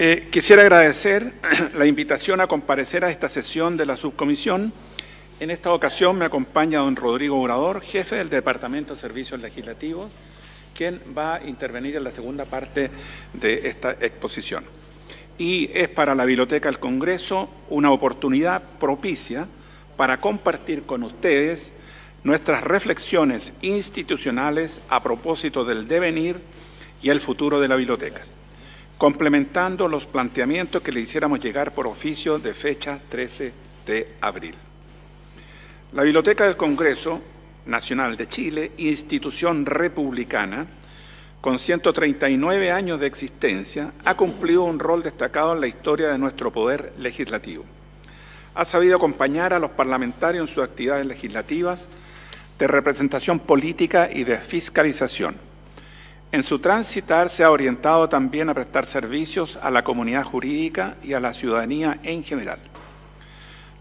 Eh, quisiera agradecer la invitación a comparecer a esta sesión de la subcomisión. En esta ocasión me acompaña don Rodrigo Obrador, jefe del Departamento de Servicios Legislativos, quien va a intervenir en la segunda parte de esta exposición. Y es para la Biblioteca del Congreso una oportunidad propicia para compartir con ustedes nuestras reflexiones institucionales a propósito del devenir y el futuro de la biblioteca, complementando los planteamientos que le hiciéramos llegar por oficio de fecha 13 de abril. La Biblioteca del Congreso Nacional de Chile, institución republicana, con 139 años de existencia, ha cumplido un rol destacado en la historia de nuestro poder legislativo. Ha sabido acompañar a los parlamentarios en sus actividades legislativas de representación política y de fiscalización. En su transitar se ha orientado también a prestar servicios a la comunidad jurídica y a la ciudadanía en general.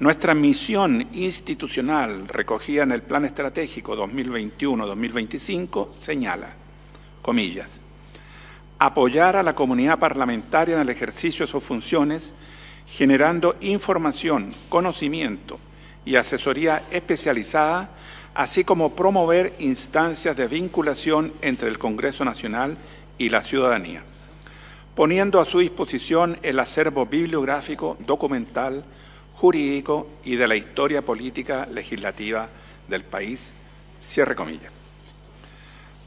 Nuestra misión institucional recogida en el Plan Estratégico 2021-2025 señala, comillas, apoyar a la comunidad parlamentaria en el ejercicio de sus funciones, generando información, conocimiento y asesoría especializada, así como promover instancias de vinculación entre el Congreso Nacional y la ciudadanía, poniendo a su disposición el acervo bibliográfico, documental, jurídico y de la historia política legislativa del país. Cierre comillas.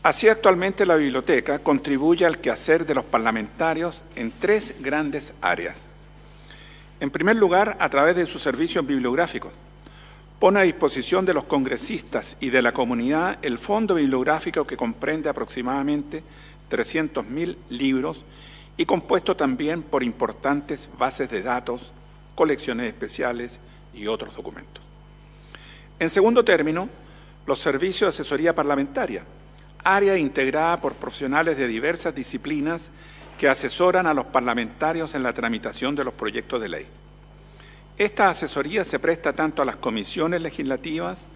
Así actualmente la biblioteca contribuye al quehacer de los parlamentarios en tres grandes áreas. En primer lugar, a través de sus servicios bibliográficos. Pone a disposición de los congresistas y de la comunidad el fondo bibliográfico que comprende aproximadamente 300.000 libros y compuesto también por importantes bases de datos colecciones especiales y otros documentos. En segundo término, los servicios de asesoría parlamentaria, área integrada por profesionales de diversas disciplinas que asesoran a los parlamentarios en la tramitación de los proyectos de ley. Esta asesoría se presta tanto a las comisiones legislativas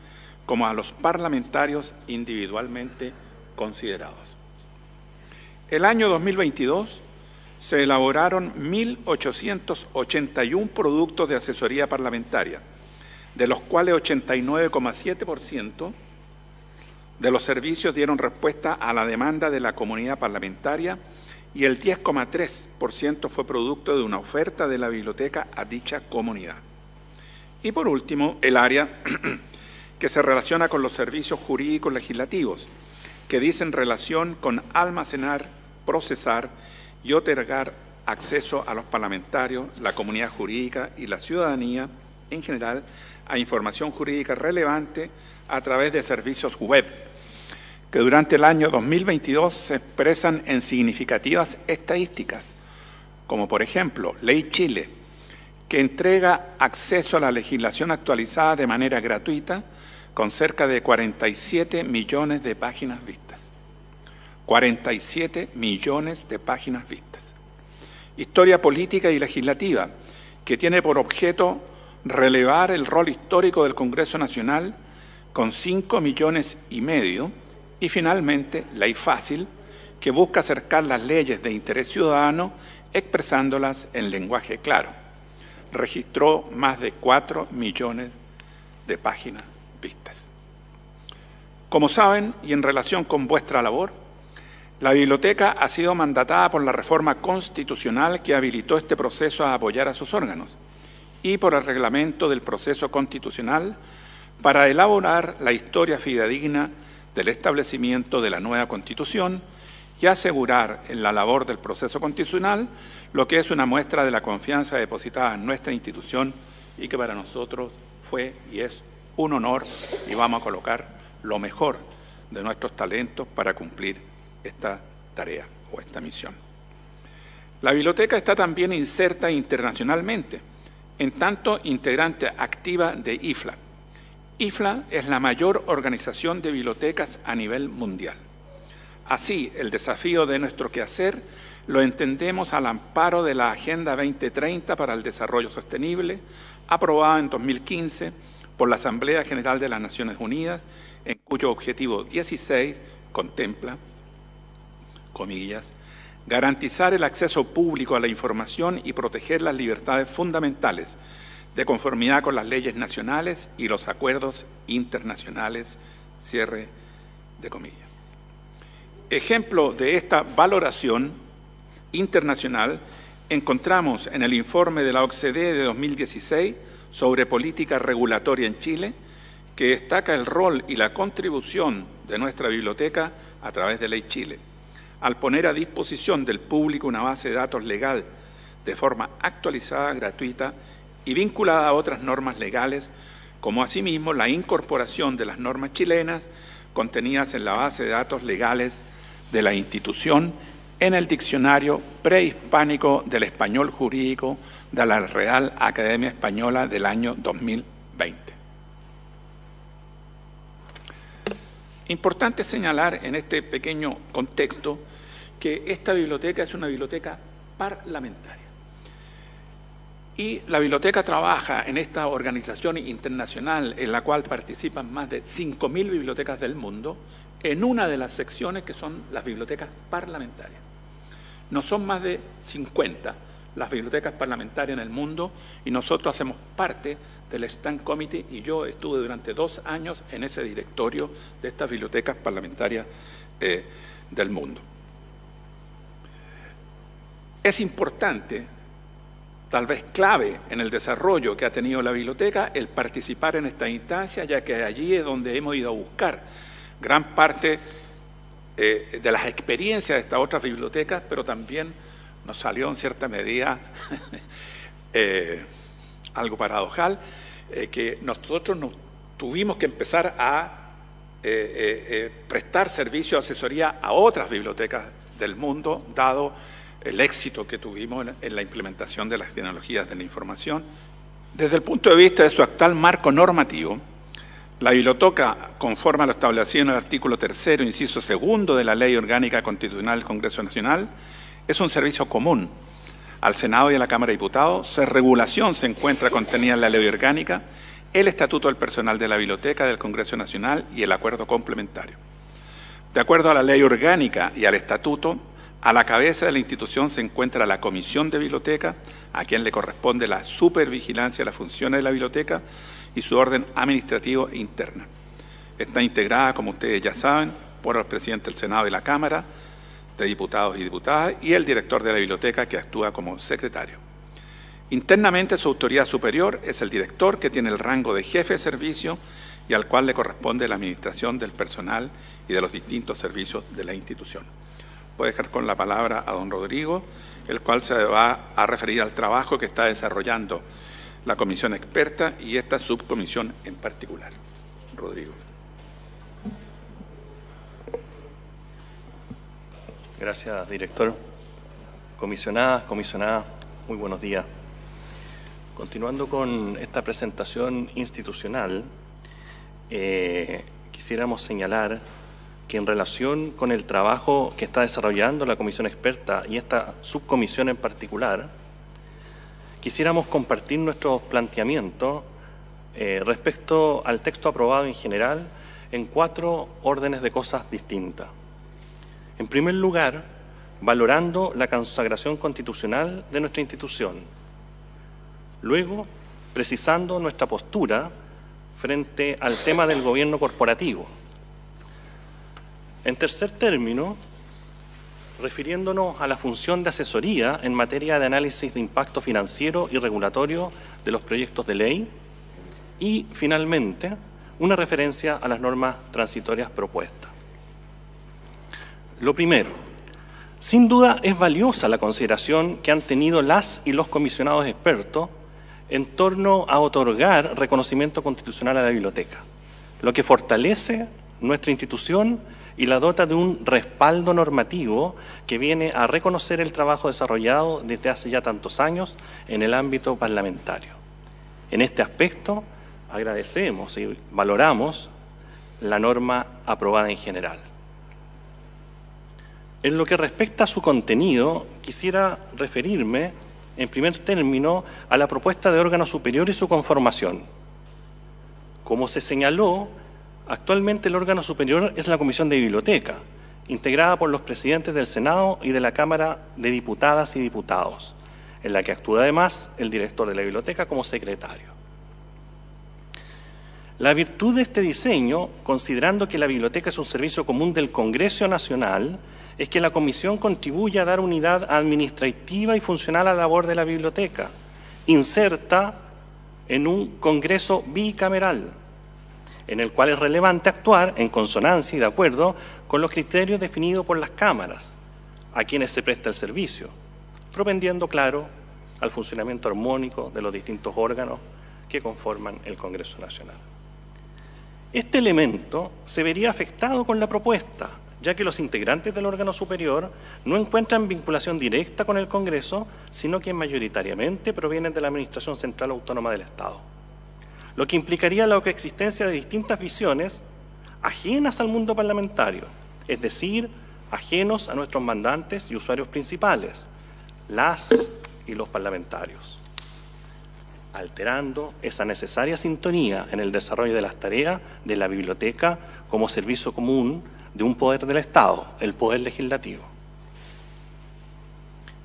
como a los parlamentarios individualmente considerados. El año 2022 se elaboraron 1.881 productos de asesoría parlamentaria, de los cuales 89,7% de los servicios dieron respuesta a la demanda de la comunidad parlamentaria y el 10,3% fue producto de una oferta de la biblioteca a dicha comunidad. Y por último, el área que se relaciona con los servicios jurídicos legislativos, que dicen relación con almacenar, procesar y otorgar acceso a los parlamentarios, la comunidad jurídica y la ciudadanía en general a información jurídica relevante a través de servicios web, que durante el año 2022 se expresan en significativas estadísticas, como por ejemplo Ley Chile, que entrega acceso a la legislación actualizada de manera gratuita con cerca de 47 millones de páginas vistas. 47 millones de páginas vistas. Historia política y legislativa, que tiene por objeto relevar el rol histórico del Congreso Nacional con 5 millones y medio, y finalmente Ley Fácil, que busca acercar las leyes de interés ciudadano expresándolas en lenguaje claro. Registró más de 4 millones de páginas vistas. Como saben, y en relación con vuestra labor, la biblioteca ha sido mandatada por la reforma constitucional que habilitó este proceso a apoyar a sus órganos y por el reglamento del proceso constitucional para elaborar la historia fidedigna del establecimiento de la nueva Constitución y asegurar en la labor del proceso constitucional lo que es una muestra de la confianza depositada en nuestra institución y que para nosotros fue y es un honor y vamos a colocar lo mejor de nuestros talentos para cumplir esta tarea o esta misión. La biblioteca está también inserta internacionalmente, en tanto integrante activa de IFLA. IFLA es la mayor organización de bibliotecas a nivel mundial. Así, el desafío de nuestro quehacer lo entendemos al amparo de la Agenda 2030 para el Desarrollo Sostenible, aprobada en 2015 por la Asamblea General de las Naciones Unidas, en cuyo objetivo 16 contempla comillas, garantizar el acceso público a la información y proteger las libertades fundamentales de conformidad con las leyes nacionales y los acuerdos internacionales. Cierre de comillas. Ejemplo de esta valoración internacional encontramos en el informe de la OCDE de 2016 sobre política regulatoria en Chile, que destaca el rol y la contribución de nuestra biblioteca a través de Ley Chile, al poner a disposición del público una base de datos legal de forma actualizada, gratuita y vinculada a otras normas legales, como asimismo la incorporación de las normas chilenas contenidas en la base de datos legales de la institución en el diccionario prehispánico del español jurídico de la Real Academia Española del año 2020. Importante señalar en este pequeño contexto que esta biblioteca es una biblioteca parlamentaria. Y la biblioteca trabaja en esta organización internacional en la cual participan más de 5.000 bibliotecas del mundo en una de las secciones que son las bibliotecas parlamentarias. No son más de 50 las bibliotecas parlamentarias en el mundo y nosotros hacemos parte del Stand Committee y yo estuve durante dos años en ese directorio de estas bibliotecas parlamentarias eh, del mundo. Es importante, tal vez clave en el desarrollo que ha tenido la biblioteca, el participar en esta instancia, ya que allí es donde hemos ido a buscar gran parte eh, de las experiencias de estas otras bibliotecas, pero también nos salió en cierta medida eh, algo paradojal, eh, que nosotros nos tuvimos que empezar a prestar servicio de asesoría a otras bibliotecas del mundo, dado el éxito que tuvimos en la implementación de las tecnologías de la información. Desde el punto de vista de su actual marco normativo, la biblioteca, conforme a lo establecido en el artículo tercero, inciso segundo de la Ley Orgánica Constitucional del Congreso Nacional, es un servicio común al Senado y a la Cámara de Diputados. Su regulación se encuentra contenida en la Ley Orgánica, el Estatuto del Personal de la Biblioteca del Congreso Nacional y el Acuerdo Complementario. De acuerdo a la Ley Orgánica y al Estatuto, a la cabeza de la institución se encuentra la Comisión de Biblioteca, a quien le corresponde la supervigilancia de las funciones de la biblioteca, y su orden administrativo interna. Está integrada, como ustedes ya saben, por el presidente del Senado y la Cámara de Diputados y Diputadas y el director de la biblioteca que actúa como secretario. Internamente su autoridad superior es el director que tiene el rango de jefe de servicio y al cual le corresponde la administración del personal y de los distintos servicios de la institución. Voy a dejar con la palabra a don Rodrigo, el cual se va a referir al trabajo que está desarrollando la comisión experta y esta subcomisión en particular. Rodrigo. Gracias, director. Comisionadas, comisionadas, muy buenos días. Continuando con esta presentación institucional, eh, quisiéramos señalar que en relación con el trabajo que está desarrollando la comisión experta y esta subcomisión en particular, quisiéramos compartir nuestros planteamientos eh, respecto al texto aprobado en general en cuatro órdenes de cosas distintas. En primer lugar, valorando la consagración constitucional de nuestra institución. Luego, precisando nuestra postura frente al tema del gobierno corporativo. En tercer término, refiriéndonos a la función de asesoría en materia de análisis de impacto financiero y regulatorio de los proyectos de ley y, finalmente, una referencia a las normas transitorias propuestas. Lo primero, sin duda es valiosa la consideración que han tenido las y los comisionados expertos en torno a otorgar reconocimiento constitucional a la biblioteca, lo que fortalece nuestra institución y la dota de un respaldo normativo que viene a reconocer el trabajo desarrollado desde hace ya tantos años en el ámbito parlamentario. En este aspecto, agradecemos y valoramos la norma aprobada en general. En lo que respecta a su contenido, quisiera referirme, en primer término, a la propuesta de órgano superior y su conformación. Como se señaló, Actualmente el órgano superior es la Comisión de Biblioteca, integrada por los presidentes del Senado y de la Cámara de Diputadas y Diputados, en la que actúa además el director de la biblioteca como secretario. La virtud de este diseño, considerando que la biblioteca es un servicio común del Congreso Nacional, es que la Comisión contribuye a dar unidad administrativa y funcional a la labor de la biblioteca, inserta en un Congreso bicameral, en el cual es relevante actuar en consonancia y de acuerdo con los criterios definidos por las cámaras a quienes se presta el servicio, propendiendo, claro, al funcionamiento armónico de los distintos órganos que conforman el Congreso Nacional. Este elemento se vería afectado con la propuesta, ya que los integrantes del órgano superior no encuentran vinculación directa con el Congreso, sino que mayoritariamente provienen de la Administración Central Autónoma del Estado, lo que implicaría la coexistencia de distintas visiones ajenas al mundo parlamentario, es decir, ajenos a nuestros mandantes y usuarios principales, las y los parlamentarios, alterando esa necesaria sintonía en el desarrollo de las tareas de la biblioteca como servicio común de un poder del Estado, el poder legislativo.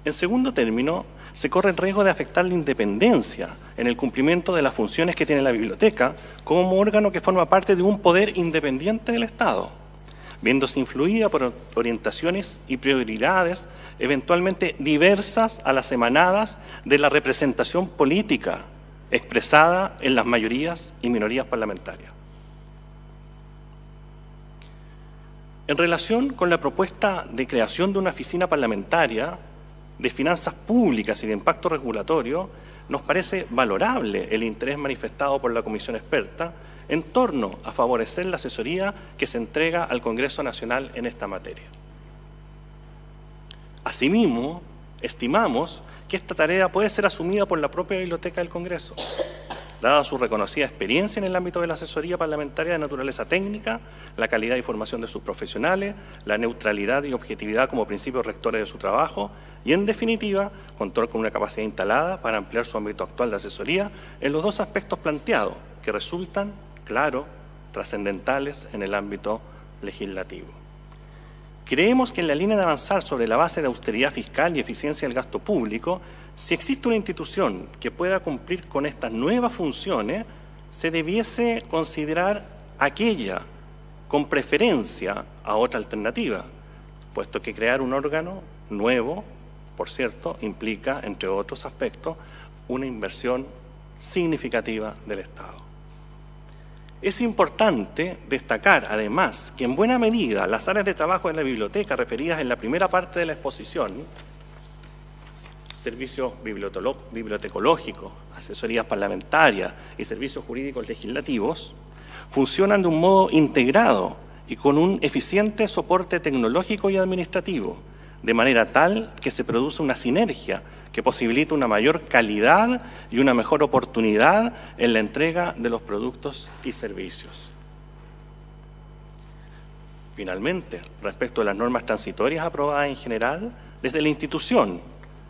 En segundo término, se corre el riesgo de afectar la independencia en el cumplimiento de las funciones que tiene la biblioteca como órgano que forma parte de un poder independiente del Estado, viéndose influida por orientaciones y prioridades eventualmente diversas a las emanadas de la representación política expresada en las mayorías y minorías parlamentarias. En relación con la propuesta de creación de una oficina parlamentaria, de finanzas públicas y de impacto regulatorio, nos parece valorable el interés manifestado por la Comisión Experta en torno a favorecer la asesoría que se entrega al Congreso Nacional en esta materia. Asimismo, estimamos que esta tarea puede ser asumida por la propia Biblioteca del Congreso, dada su reconocida experiencia en el ámbito de la asesoría parlamentaria de naturaleza técnica, la calidad y formación de sus profesionales, la neutralidad y objetividad como principios rectores de su trabajo y, en definitiva, contar con una capacidad instalada para ampliar su ámbito actual de asesoría en los dos aspectos planteados, que resultan, claro, trascendentales en el ámbito legislativo. Creemos que en la línea de avanzar sobre la base de austeridad fiscal y eficiencia del gasto público, si existe una institución que pueda cumplir con estas nuevas funciones, se debiese considerar aquella con preferencia a otra alternativa, puesto que crear un órgano nuevo, por cierto, implica, entre otros aspectos, una inversión significativa del Estado. Es importante destacar, además, que en buena medida las áreas de trabajo de la biblioteca referidas en la primera parte de la exposición servicios bibliotecológicos, asesorías parlamentarias y servicios jurídicos legislativos, funcionan de un modo integrado y con un eficiente soporte tecnológico y administrativo, de manera tal que se produce una sinergia que posibilita una mayor calidad y una mejor oportunidad en la entrega de los productos y servicios. Finalmente, respecto a las normas transitorias aprobadas en general, desde la institución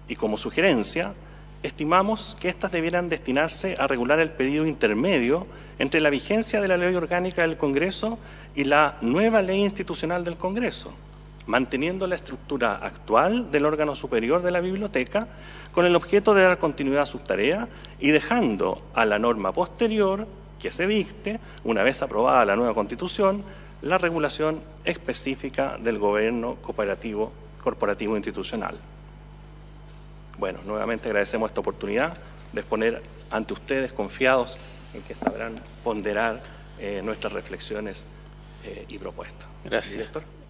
y como sugerencia, estimamos que éstas debieran destinarse a regular el periodo intermedio entre la vigencia de la Ley Orgánica del Congreso y la nueva Ley Institucional del Congreso, manteniendo la estructura actual del órgano superior de la biblioteca con el objeto de dar continuidad a sus tareas y dejando a la norma posterior que se dicte, una vez aprobada la nueva Constitución, la regulación específica del gobierno cooperativo corporativo institucional. Bueno, nuevamente agradecemos esta oportunidad de exponer ante ustedes confiados en que sabrán ponderar eh, nuestras reflexiones eh, y propuestas. Gracias. Director.